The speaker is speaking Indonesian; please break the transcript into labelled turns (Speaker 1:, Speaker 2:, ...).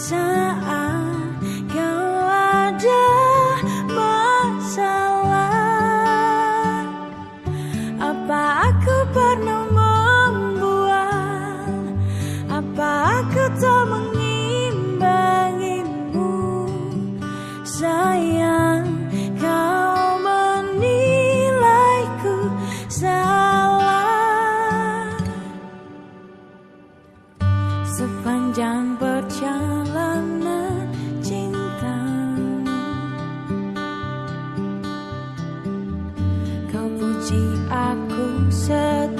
Speaker 1: sun. benci aku sedih.